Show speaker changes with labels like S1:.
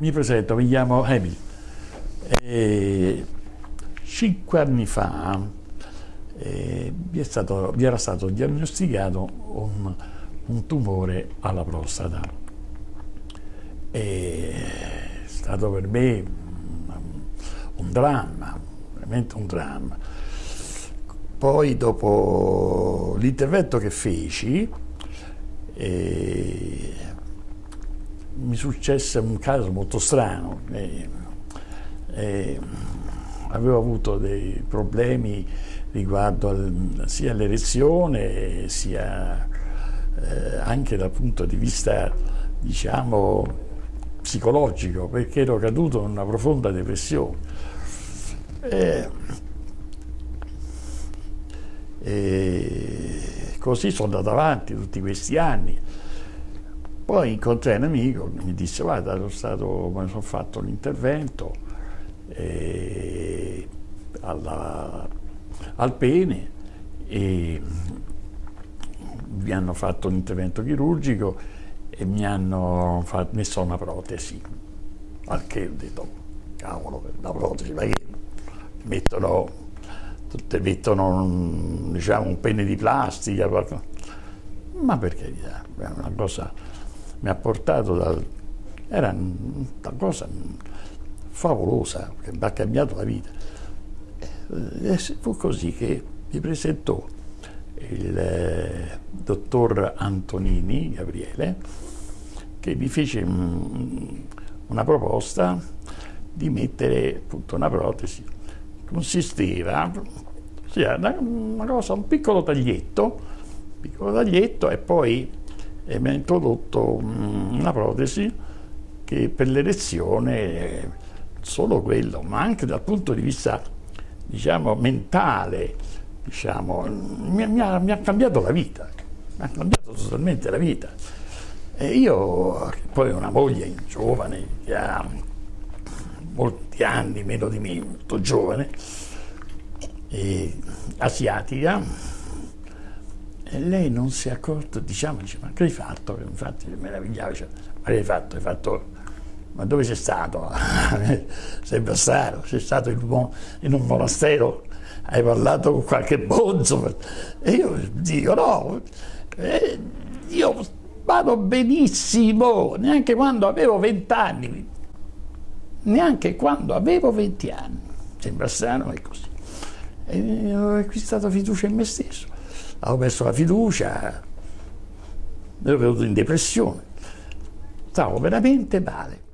S1: Mi presento, mi chiamo Emil. E cinque anni fa eh, mi, stato, mi, era stato diagnosticato un, un tumore alla prostata. E è stato per me un, un dramma, veramente un dramma. Poi dopo l'intervento che feci, eh, mi successe un caso molto strano. Eh, eh, avevo avuto dei problemi riguardo al, sia all'erezione sia eh, anche dal punto di vista diciamo psicologico perché ero caduto in una profonda depressione e, e così sono andato avanti tutti questi anni poi incontrai un amico che mi disse guarda sono stato, mi sono fatto l'intervento eh, al pene e mi hanno fatto un intervento chirurgico e mi hanno fatto, messo una protesi. Al che ho detto, cavolo, la protesi, ma che mettono, tutte mettono un, diciamo, un pene di plastica, ma per carità, è una cosa mi ha portato dal... era una cosa favolosa, che mi ha cambiato la vita. E fu così che mi presentò il eh, dottor Antonini, Gabriele, che mi fece una proposta di mettere appunto una protesi. Consisteva, cioè, una cosa, un piccolo taglietto, piccolo taglietto e poi e mi ha introdotto mm, una protesi che per l'erezione solo quello, ma anche dal punto di vista diciamo, mentale, diciamo, mi, mi, ha, mi, ha, cambiato la vita, mi ha cambiato totalmente la vita. E io poi ho una moglie giovane che ha molti anni, meno di me, molto giovane, asiatica, e lei non si è accorta, diciamo, dice, ma che hai fatto? Infatti meravigliava, dice, ma che hai fatto? Hai fatto, ma dove sei stato? sei bastardo, sei stato in un, in un monastero, hai parlato con qualche bonzo. E io dico, no, eh, io vado benissimo, neanche quando avevo vent'anni, neanche quando avevo venti anni. Sembra strano, ma è così. E ho acquistato fiducia in me stesso avevo perso la fiducia, ero venuto in depressione, stavo veramente male.